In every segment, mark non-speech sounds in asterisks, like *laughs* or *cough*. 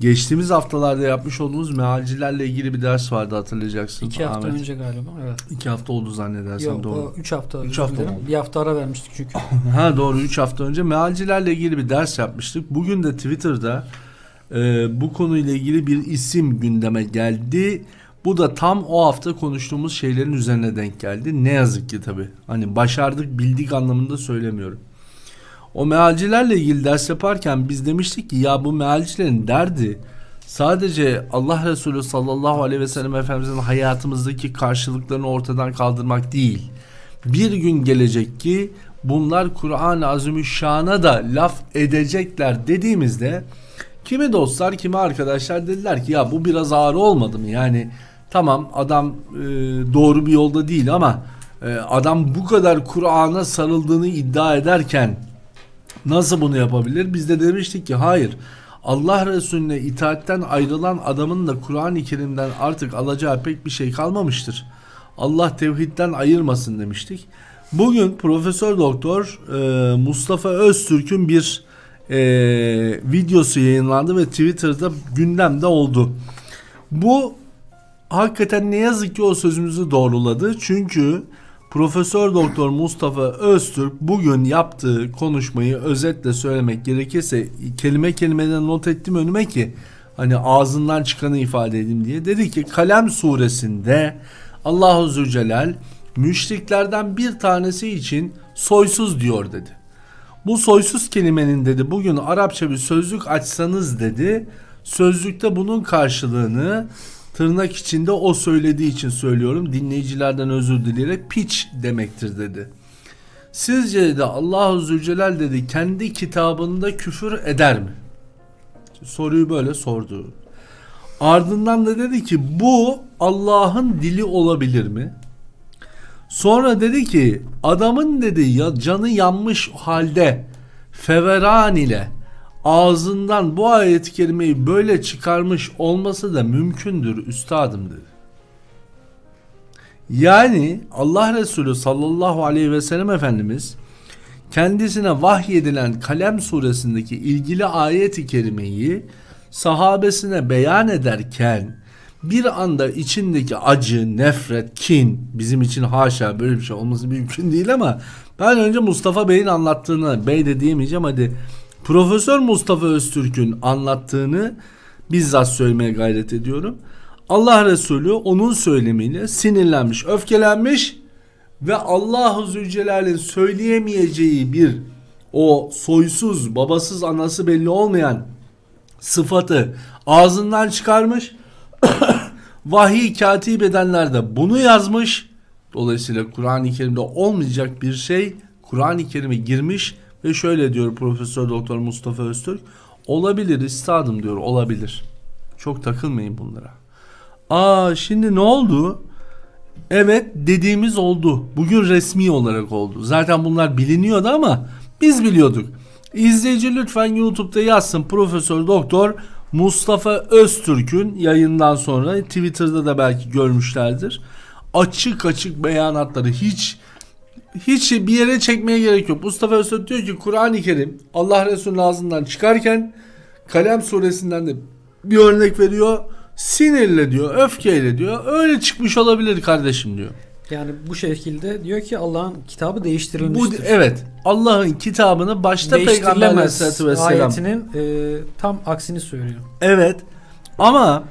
geçtiğimiz haftalarda yapmış olduğumuz mealcilerle ilgili bir ders vardı hatırlayacaksın. İki hafta Ahmet. önce galiba. Evet. İki hafta oldu zannedersem Yok doğru. üç hafta. Üç hafta oldu. Bir hafta ara vermiştik çünkü. *laughs* Ha doğru 3 hafta önce mealcilerle ilgili bir ders yapmıştık. Bugün de Twitter'da e, bu konuyla ilgili bir isim gündeme geldi. Bu da tam o hafta konuştuğumuz şeylerin üzerine denk geldi. Ne yazık ki tabi. Hani başardık bildik anlamında söylemiyorum. O mealcilerle ilgili ders yaparken biz demiştik ki ya bu mealcilerin derdi sadece Allah Resulü sallallahu aleyhi ve sellem Efendimizin hayatımızdaki karşılıklarını ortadan kaldırmak değil. Bir gün gelecek ki bunlar Kur'an-ı Azimüşşan'a da laf edecekler dediğimizde kimi dostlar kimi arkadaşlar dediler ki ya bu biraz ağır olmadı mı? Yani tamam adam e, doğru bir yolda değil ama e, adam bu kadar Kur'an'a sarıldığını iddia ederken Nasıl bunu yapabilir? Biz de demiştik ki hayır. Allah Resulüne itaatten ayrılan adamın da Kur'an-ı Kerim'den artık alacağı pek bir şey kalmamıştır. Allah tevhidden ayırmasın demiştik. Bugün Profesör Doktor e, Mustafa Öztürk'ün bir e, videosu yayınlandı ve Twitter'da gündemde oldu. Bu hakikaten ne yazık ki o sözümüzü doğruladı. Çünkü Profesör Doktor Mustafa Öztürk bugün yaptığı konuşmayı özetle söylemek gerekirse kelime kelimeden not ettim önüme ki hani ağzından çıkanı ifade edeyim diye. Dedi ki Kalem suresinde Allahu Zülcelal müşriklerden bir tanesi için soysuz diyor dedi. Bu soysuz kelimenin dedi bugün Arapça bir sözlük açsanız dedi sözlükte bunun karşılığını tırnak içinde o söylediği için söylüyorum dinleyicilerden özür dileyerek piç demektir dedi. Sizce de Allahu Zülcelal dedi kendi kitabında küfür eder mi? Soruyu böyle sordu. Ardından da dedi ki bu Allah'ın dili olabilir mi? Sonra dedi ki adamın dedi ya canı yanmış halde feveran ile ağzından bu ayet-i kerimeyi böyle çıkarmış olması da mümkündür üstadım dedi. Yani Allah Resulü sallallahu aleyhi ve sellem Efendimiz kendisine vahyedilen Kalem suresindeki ilgili ayet-i kerimeyi sahabesine beyan ederken bir anda içindeki acı, nefret, kin bizim için haşa böyle bir şey olması mümkün değil ama ben önce Mustafa Bey'in anlattığını bey de diyemeyeceğim hadi Profesör Mustafa Öztürk'ün anlattığını bizzat söylemeye gayret ediyorum. Allah Resulü onun söylemiyle sinirlenmiş, öfkelenmiş ve Allahu Zülcelal'in söyleyemeyeceği bir o soysuz, babasız, anası belli olmayan sıfatı ağzından çıkarmış. *coughs* Vahiy katip edenler de bunu yazmış. Dolayısıyla Kur'an-ı Kerim'de olmayacak bir şey Kur'an-ı Kerim'e girmiş ve şöyle diyor Profesör Doktor Mustafa Öztürk. Olabilir üstadım diyor olabilir. Çok takılmayın bunlara. Aa şimdi ne oldu? Evet dediğimiz oldu. Bugün resmi olarak oldu. Zaten bunlar biliniyordu ama biz biliyorduk. İzleyici lütfen YouTube'da yazsın Profesör Doktor Mustafa Öztürk'ün yayından sonra Twitter'da da belki görmüşlerdir. Açık açık beyanatları hiç hiç bir yere çekmeye gerek yok. Mustafa Öztürk diyor ki Kur'an-ı Kerim Allah Resulü'nün ağzından çıkarken Kalem suresinden de bir örnek veriyor. Sinirle diyor, öfkeyle diyor. Öyle çıkmış olabilir kardeşim diyor. Yani bu şekilde diyor ki Allah'ın kitabı Bu değiştirilmiştir. evet Allah'ın kitabını başta Peygamber Aleyhisselatü Vesselam ayetinin e, tam aksini söylüyor. Evet ama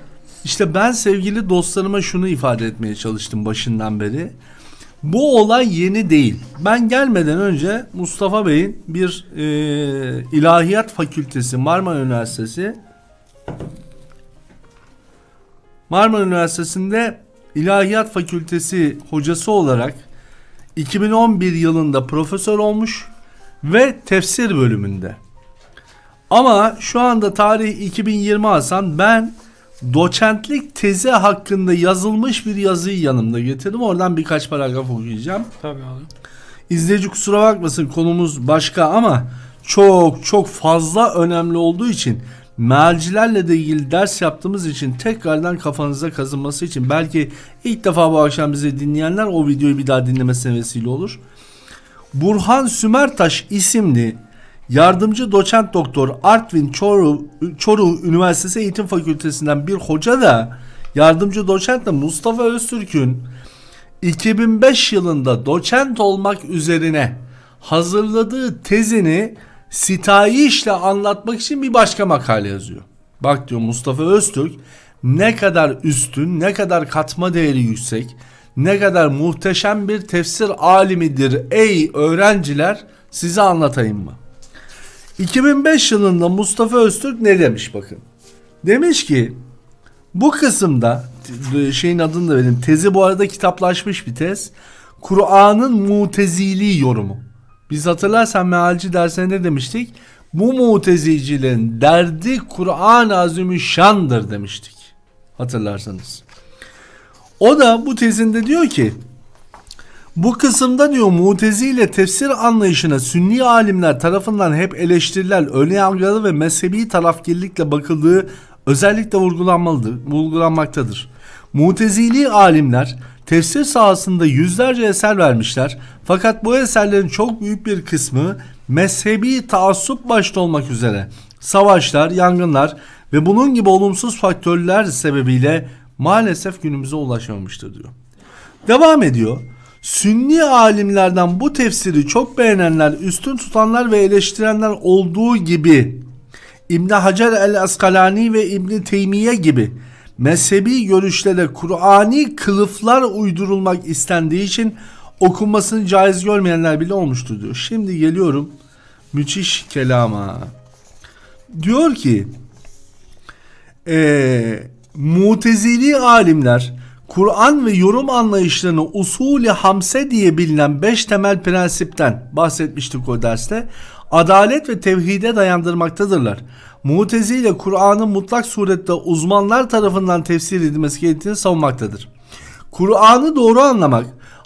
işte ben sevgili dostlarıma şunu ifade etmeye çalıştım başından beri. Bu olay yeni değil. Ben gelmeden önce Mustafa Bey'in bir e, ilahiyat fakültesi Marmara Üniversitesi Marmara Üniversitesi'nde ilahiyat fakültesi hocası olarak 2011 yılında profesör olmuş ve tefsir bölümünde. Ama şu anda tarih 2020 Hasan ben doçentlik tezi hakkında yazılmış bir yazıyı yanımda getirdim. Oradan birkaç paragraf okuyacağım. Tabii abi. İzleyici kusura bakmasın konumuz başka ama çok çok fazla önemli olduğu için mealcilerle de ilgili ders yaptığımız için tekrardan kafanıza kazınması için belki ilk defa bu akşam bizi dinleyenler o videoyu bir daha dinlemesine vesile olur. Burhan Sümertaş isimli yardımcı doçent doktor Artvin Çoruh, Çoruh Üniversitesi Eğitim Fakültesinden bir hoca da yardımcı doçent de Mustafa Öztürk'ün 2005 yılında doçent olmak üzerine hazırladığı tezini sitayişle anlatmak için bir başka makale yazıyor. Bak diyor Mustafa Öztürk ne kadar üstün, ne kadar katma değeri yüksek, ne kadar muhteşem bir tefsir alimidir ey öğrenciler size anlatayım mı? 2005 yılında Mustafa Öztürk ne demiş bakın. Demiş ki bu kısımda şeyin adını da vereyim. Tezi bu arada kitaplaşmış bir tez. Kur'an'ın mutezili yorumu. Biz hatırlarsan mealci dersine ne demiştik? Bu mutezicilerin derdi Kur'an-ı Azimüşşan'dır demiştik. Hatırlarsanız. O da bu tezinde diyor ki bu kısımda diyor Mutezi ile tefsir anlayışına Sünni alimler tarafından hep eleştiriler, öne yargılı ve mezhebi tarafgirlikle bakıldığı özellikle vurgulanmalıdır, vurgulanmaktadır. Mutezili alimler tefsir sahasında yüzlerce eser vermişler fakat bu eserlerin çok büyük bir kısmı mezhebi taassup başta olmak üzere savaşlar, yangınlar ve bunun gibi olumsuz faktörler sebebiyle maalesef günümüze ulaşamamıştır diyor. Devam ediyor. Sünni alimlerden bu tefsiri çok beğenenler, üstün tutanlar ve eleştirenler olduğu gibi İbn Hacer el Askalani ve İbn Teymiye gibi mezhebi görüşlere Kur'ani kılıflar uydurulmak istendiği için okunmasını caiz görmeyenler bile olmuştur diyor. Şimdi geliyorum müthiş kelama. Diyor ki eee Mutezili alimler Kur'an ve yorum anlayışlarını usulü hamse diye bilinen beş temel prensipten bahsetmiştik o derste. Adalet ve tevhide dayandırmaktadırlar. Mutezile Kur'an'ın mutlak surette uzmanlar tarafından tefsir edilmesi gerektiğini savunmaktadır. Kur'an'ı doğru anlamak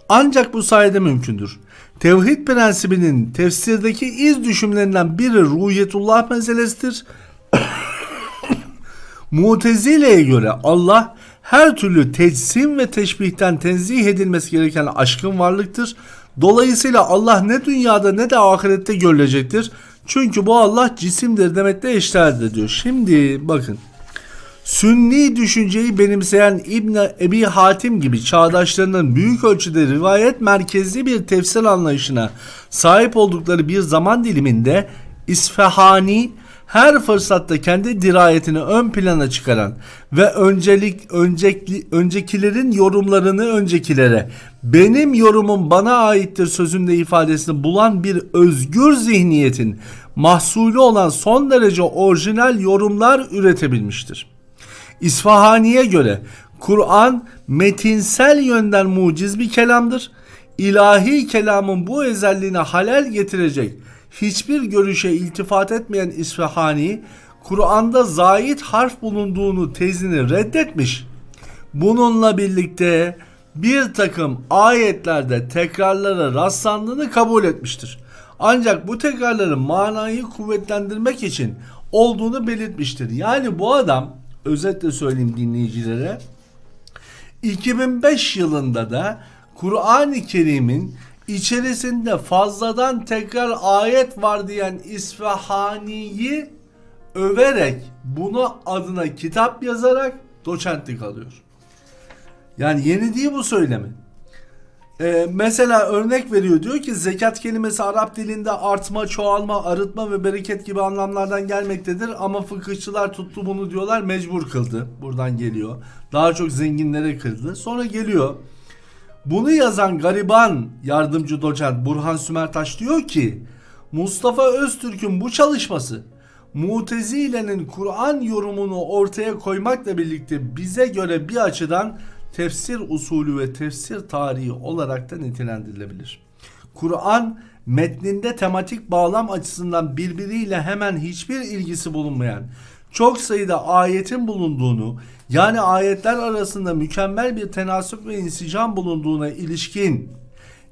ancak bu sayede mümkündür. Tevhid prensibinin tefsirdeki iz düşümlerinden biri ruhiyetullah meselesidir. *coughs* Mutezile'ye göre Allah her türlü tecsim ve teşbihten tenzih edilmesi gereken aşkın varlıktır. Dolayısıyla Allah ne dünyada ne de ahirette görülecektir. Çünkü bu Allah cisimdir demekte eşdeğerdir diyor. Şimdi bakın. Sünni düşünceyi benimseyen İbn Ebi Hatim gibi çağdaşlarının büyük ölçüde rivayet merkezli bir tefsir anlayışına sahip oldukları bir zaman diliminde İsfahani her fırsatta kendi dirayetini ön plana çıkaran ve öncelik öncekli, öncekilerin yorumlarını öncekilere benim yorumum bana aittir sözünde ifadesini bulan bir özgür zihniyetin mahsulü olan son derece orijinal yorumlar üretebilmiştir. İsfahani'ye göre Kur'an metinsel yönden muciz bir kelamdır. İlahi kelamın bu özelliğine halel getirecek hiçbir görüşe iltifat etmeyen İsfahani, Kur'an'da zayit harf bulunduğunu tezini reddetmiş. Bununla birlikte bir takım ayetlerde tekrarlara rastlandığını kabul etmiştir. Ancak bu tekrarların manayı kuvvetlendirmek için olduğunu belirtmiştir. Yani bu adam özetle söyleyeyim dinleyicilere 2005 yılında da Kur'an-ı Kerim'in içerisinde fazladan tekrar ayet var diyen İsfahani'yi överek bunu adına kitap yazarak doçentlik alıyor. Yani yeni değil bu söylemi. Ee, mesela örnek veriyor diyor ki zekat kelimesi Arap dilinde artma, çoğalma, arıtma ve bereket gibi anlamlardan gelmektedir ama fıkıhçılar tuttu bunu diyorlar mecbur kıldı. Buradan geliyor. Daha çok zenginlere kıldı. Sonra geliyor. Bunu yazan gariban yardımcı doçent Burhan Sümertaş diyor ki Mustafa Öztürk'ün bu çalışması Mutezile'nin Kur'an yorumunu ortaya koymakla birlikte bize göre bir açıdan tefsir usulü ve tefsir tarihi olarak da nitelendirilebilir. Kur'an metninde tematik bağlam açısından birbiriyle hemen hiçbir ilgisi bulunmayan çok sayıda ayetin bulunduğunu yani ayetler arasında mükemmel bir tenasüp ve insicam bulunduğuna ilişkin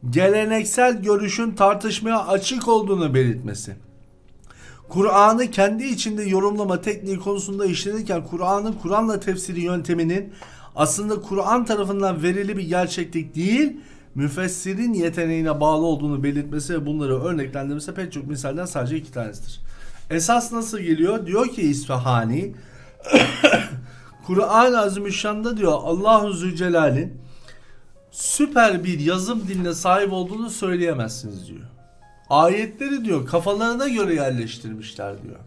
geleneksel görüşün tartışmaya açık olduğunu belirtmesi. Kur'an'ı kendi içinde yorumlama tekniği konusunda işlenirken Kur'an'ın Kur'an'la tefsiri yönteminin aslında Kur'an tarafından verili bir gerçeklik değil, müfessirin yeteneğine bağlı olduğunu belirtmesi ve bunları örneklendirmesi pek çok misalden sadece iki tanesidir. Esas nasıl geliyor? Diyor ki İsfahani *coughs* Kur'an-ı Azimüşşan'da diyor Allahu Zülcelal'in süper bir yazım diline sahip olduğunu söyleyemezsiniz diyor. Ayetleri diyor kafalarına göre yerleştirmişler diyor.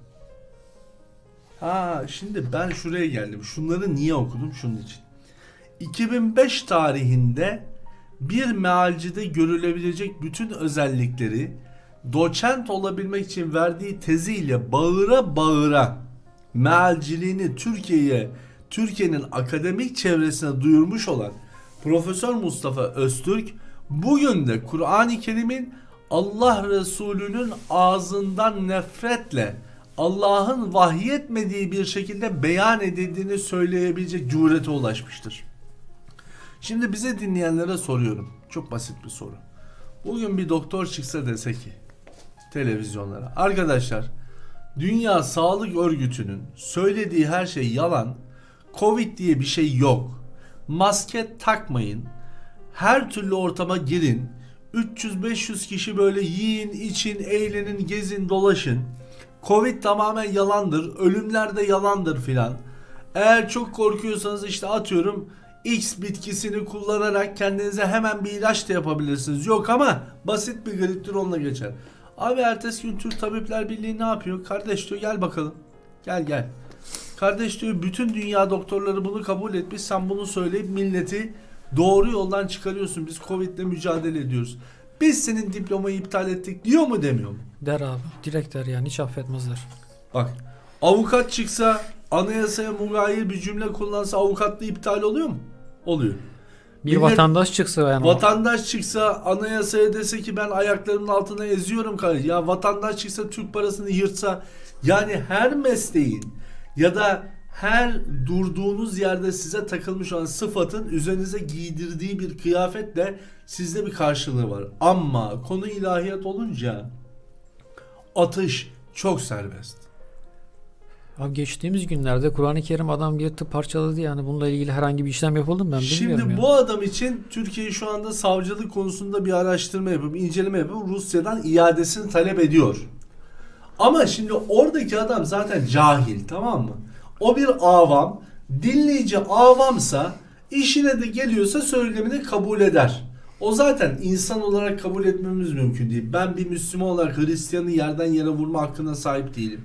Ha şimdi ben şuraya geldim. Şunları niye okudum? Şunun için. 2005 tarihinde bir mealcide görülebilecek bütün özellikleri doçent olabilmek için verdiği teziyle bağıra bağıra mealciliğini Türkiye'ye Türkiye'nin akademik çevresine duyurmuş olan Profesör Mustafa Öztürk bugün de Kur'an-ı Kerim'in Allah Resulü'nün ağzından nefretle Allah'ın vahyetmediği bir şekilde beyan edildiğini söyleyebilecek cürete ulaşmıştır. Şimdi bize dinleyenlere soruyorum. Çok basit bir soru. Bugün bir doktor çıksa dese ki televizyonlara. Arkadaşlar Dünya Sağlık Örgütü'nün söylediği her şey yalan. Covid diye bir şey yok. Maske takmayın. Her türlü ortama girin. 300-500 kişi böyle yiyin, için, eğlenin, gezin, dolaşın. Covid tamamen yalandır. Ölümler de yalandır filan. Eğer çok korkuyorsanız işte atıyorum X bitkisini kullanarak kendinize hemen bir ilaç da yapabilirsiniz. Yok ama basit bir griptir onunla geçer. Abi ertesi gün Türk Tabipler Birliği ne yapıyor? Kardeş diyor gel bakalım. Gel gel. Kardeş diyor bütün dünya doktorları bunu kabul etmiş. Sen bunu söyleyip milleti doğru yoldan çıkarıyorsun. Biz Covid'le mücadele ediyoruz. Biz senin diplomayı iptal ettik diyor mu demiyor mu? Der abi. Direkt der yani hiç affetmezler. Bak avukat çıksa anayasaya mugayir bir cümle kullansa avukatlığı iptal oluyor mu? Oluyor. Bir Millet- vatandaş çıksa yani. Vatandaş çıksa anayasaya dese ki ben ayaklarımın altına eziyorum kardeşim. Ya vatandaş çıksa Türk parasını yırtsa yani her mesleğin ya da her durduğunuz yerde size takılmış olan sıfatın üzerinize giydirdiği bir kıyafetle sizde bir karşılığı var. Ama konu ilahiyat olunca atış çok serbest. Abi geçtiğimiz günlerde Kur'an-ı Kerim adam yırtıp parçaladı yani bununla ilgili herhangi bir işlem yapıldı mı ben bilmiyorum Şimdi ya. bu adam için Türkiye şu anda savcılık konusunda bir araştırma yapıp inceleme yapıp Rusya'dan iadesini talep ediyor. Ama şimdi oradaki adam zaten cahil tamam mı? O bir avam, dinleyici avamsa işine de geliyorsa söylemini kabul eder. O zaten insan olarak kabul etmemiz mümkün değil. Ben bir Müslüman olarak Hristiyanı yerden yere vurma hakkına sahip değilim.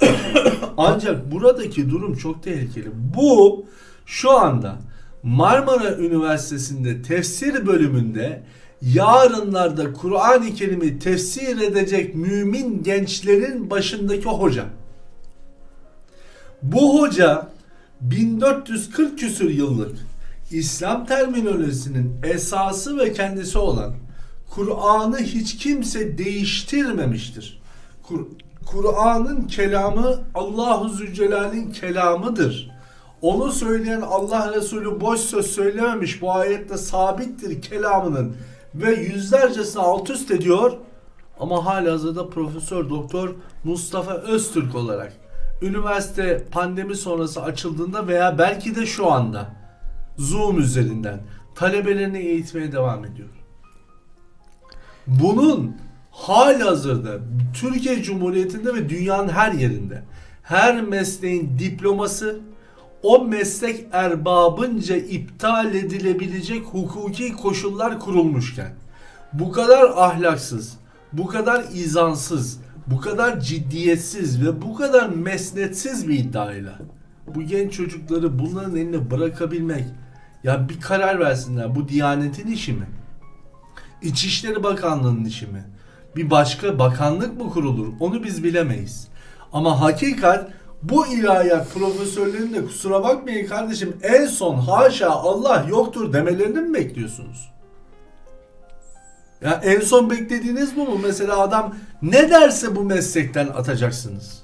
*coughs* Ancak buradaki durum çok tehlikeli. Bu şu anda Marmara Üniversitesi'nde tefsir bölümünde yarınlarda Kur'an-ı Kerim'i tefsir edecek mümin gençlerin başındaki hoca. Bu hoca 1440 küsür yıllık İslam terminolojisinin esası ve kendisi olan Kur'an'ı hiç kimse değiştirmemiştir. Kur- Kur'an'ın kelamı Allahu Zülcelal'in kelamıdır. Onu söyleyen Allah Resulü boş söz söylememiş. Bu ayette sabittir kelamının ve yüzlercesini alt üst ediyor. Ama halihazırda Profesör Doktor Mustafa Öztürk olarak üniversite pandemi sonrası açıldığında veya belki de şu anda Zoom üzerinden talebelerini eğitmeye devam ediyor. Bunun halihazırda Türkiye Cumhuriyeti'nde ve dünyanın her yerinde her mesleğin diploması o meslek erbabınca iptal edilebilecek hukuki koşullar kurulmuşken bu kadar ahlaksız, bu kadar izansız, bu kadar ciddiyetsiz ve bu kadar mesnetsiz bir iddiayla bu genç çocukları bunların eline bırakabilmek ya bir karar versinler bu Diyanet'in işi mi? İçişleri Bakanlığı'nın işi mi? Bir başka bakanlık mı kurulur? Onu biz bilemeyiz. Ama hakikat bu ilahiyat profesörlerinin de kusura bakmayın kardeşim en son haşa Allah yoktur demelerini mi bekliyorsunuz? Ya en son beklediğiniz bu mu? Mesela adam ne derse bu meslekten atacaksınız.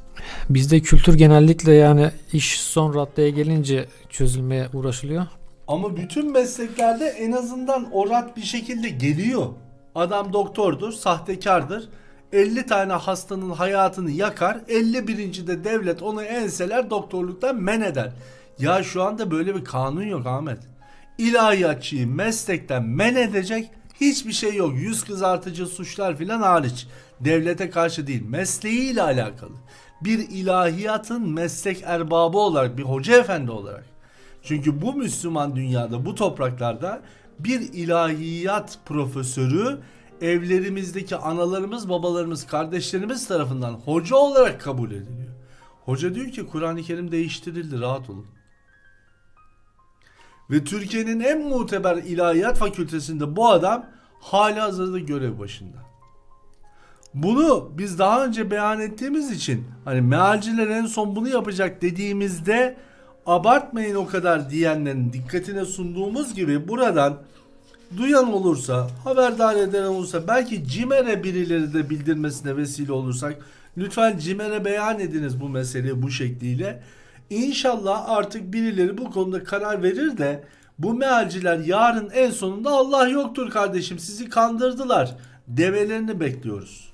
Bizde kültür genellikle yani iş son raddeye gelince çözülmeye uğraşılıyor. Ama bütün mesleklerde en azından orat bir şekilde geliyor. Adam doktordur, sahtekardır. 50 tane hastanın hayatını yakar. 51. de devlet onu enseler doktorluktan men eder. Ya şu anda böyle bir kanun yok Ahmet. ilahiyatçıyı meslekten men edecek hiçbir şey yok. Yüz kızartıcı suçlar filan hariç. Devlete karşı değil, mesleğiyle alakalı. Bir ilahiyatın meslek erbabı olarak, bir hoca efendi olarak. Çünkü bu Müslüman dünyada, bu topraklarda bir ilahiyat profesörü evlerimizdeki analarımız, babalarımız, kardeşlerimiz tarafından hoca olarak kabul ediliyor. Hoca diyor ki Kur'an-ı Kerim değiştirildi, rahat olun. Ve Türkiye'nin en muteber ilahiyat fakültesinde bu adam hala hazırda görev başında. Bunu biz daha önce beyan ettiğimiz için hani mealciler en son bunu yapacak dediğimizde abartmayın o kadar diyenlerin dikkatine sunduğumuz gibi buradan duyan olursa, haberdar eden olursa, belki CİMER'e birileri de bildirmesine vesile olursak lütfen CİMER'e beyan ediniz bu meseleyi bu şekliyle. İnşallah artık birileri bu konuda karar verir de bu mealciler yarın en sonunda Allah yoktur kardeşim sizi kandırdılar demelerini bekliyoruz.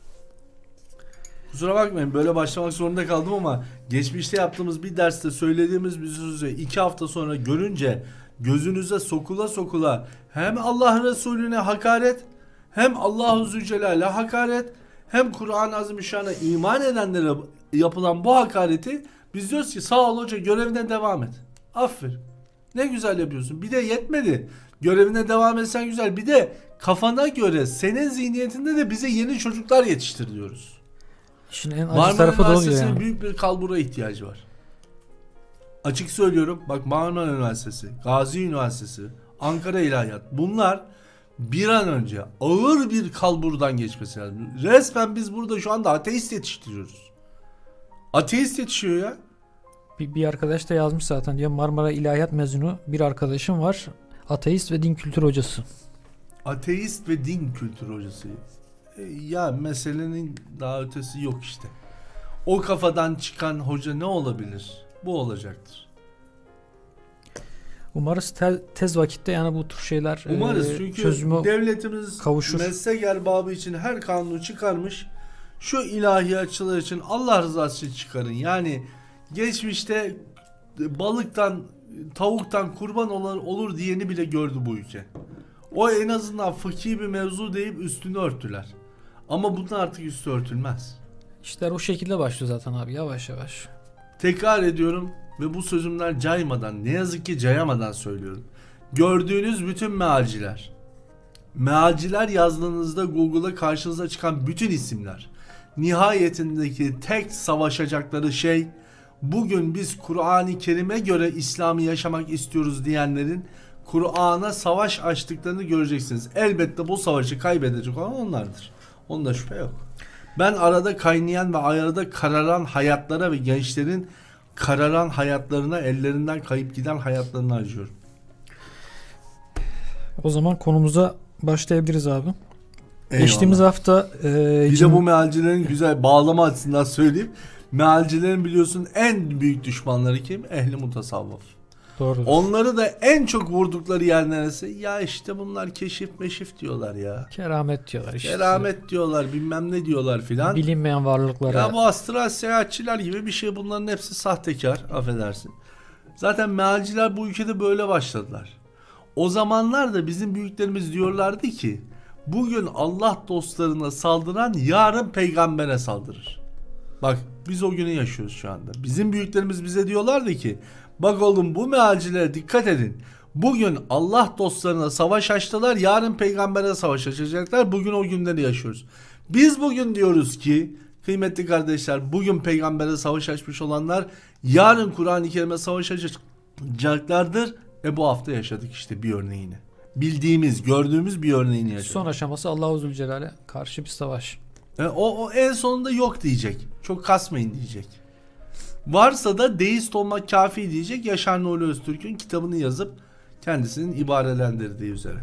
Kusura bakmayın böyle başlamak zorunda kaldım ama geçmişte yaptığımız bir derste söylediğimiz bir sözü iki hafta sonra görünce gözünüze sokula sokula hem Allah Resulüne hakaret hem Allahu Zülcelal'e hakaret hem Kur'an-ı Azimüşşan'a iman edenlere yapılan bu hakareti biz diyoruz ki sağ ol hoca görevine devam et. Aferin. Ne güzel yapıyorsun. Bir de yetmedi. Görevine devam etsen güzel. Bir de kafana göre senin zihniyetinde de bize yeni çocuklar yetiştir diyoruz. İşin en acı Marmara tarafı da oluyor Üniversitesi'nin yani. büyük bir kalbura ihtiyacı var. Açık söylüyorum. Bak Marmara Üniversitesi, Gazi Üniversitesi, Ankara İlahiyat. Bunlar bir an önce ağır bir kalburdan geçmesi lazım. Resmen biz burada şu anda ateist yetiştiriyoruz. Ateist yetişiyor ya. Bir, bir arkadaş da yazmış zaten diyor Marmara İlahiyat mezunu bir arkadaşım var. Ateist ve din kültürü hocası. Ateist ve din kültürü hocası. E, Ya meselenin daha ötesi yok işte. O kafadan çıkan hoca ne olabilir? Bu olacaktır. Umarız te- tez vakitte yani bu tür şeyler Umarız e, çünkü çözümü devletimiz kavuşur. meslek erbabı için her kanunu çıkarmış. Şu ilahiyatçılar için Allah rızası için çıkarın. Yani geçmişte balıktan, tavuktan kurban olur, olur diyeni bile gördü bu ülke. O en azından fıkhi bir mevzu deyip üstünü örttüler. Ama bunun artık üstü örtülmez. işler o şekilde başlıyor zaten abi yavaş yavaş. Tekrar ediyorum ve bu sözümler caymadan, ne yazık ki cayamadan söylüyorum. Gördüğünüz bütün mealciler, mealciler yazdığınızda Google'a karşınıza çıkan bütün isimler, nihayetindeki tek savaşacakları şey, bugün biz Kur'an-ı Kerim'e göre İslam'ı yaşamak istiyoruz diyenlerin Kur'an'a savaş açtıklarını göreceksiniz. Elbette bu savaşı kaybedecek olan onlardır. Onda şüphe yok. Ben arada kaynayan ve arada kararan hayatlara ve gençlerin kararan hayatlarına, ellerinden kayıp giden hayatlarına acıyorum. O zaman konumuza başlayabiliriz abi. Eyvallah. Geçtiğimiz hafta e, bir cim- de bu mealcilerin güzel bağlama açısından söyleyeyim. Mealcilerin biliyorsun en büyük düşmanları kim? Ehli mutasavvıf. Doğrudur. Onları da en çok vurdukları yer neresi? Ya işte bunlar keşif meşif diyorlar ya. Keramet diyorlar işte. Keramet diyorlar bilmem ne diyorlar filan. Bilinmeyen varlıklara. Ya bu astral seyahatçiler gibi bir şey bunların hepsi sahtekar affedersin. Zaten mealciler bu ülkede böyle başladılar. O zamanlar da bizim büyüklerimiz diyorlardı ki bugün Allah dostlarına saldıran yarın peygambere saldırır. Bak biz o günü yaşıyoruz şu anda. Bizim büyüklerimiz bize diyorlardı ki bak oğlum bu mealcilere dikkat edin. Bugün Allah dostlarına savaş açtılar yarın peygambere savaş açacaklar. Bugün o günleri yaşıyoruz. Biz bugün diyoruz ki kıymetli kardeşler bugün peygambere savaş açmış olanlar yarın Kur'an-ı Kerim'e savaş açacaklardır. E bu hafta yaşadık işte bir örneğini. Bildiğimiz, gördüğümüz bir örneğini yaşadık. Son aşaması Allahu Zülcelal'e karşı bir savaş. E, o, o en sonunda yok diyecek. Çok kasmayın diyecek. Varsa da deist olmak kafi diyecek. Yaşar Nuri Öztürk'ün kitabını yazıp kendisinin ibarelendirdiği üzere.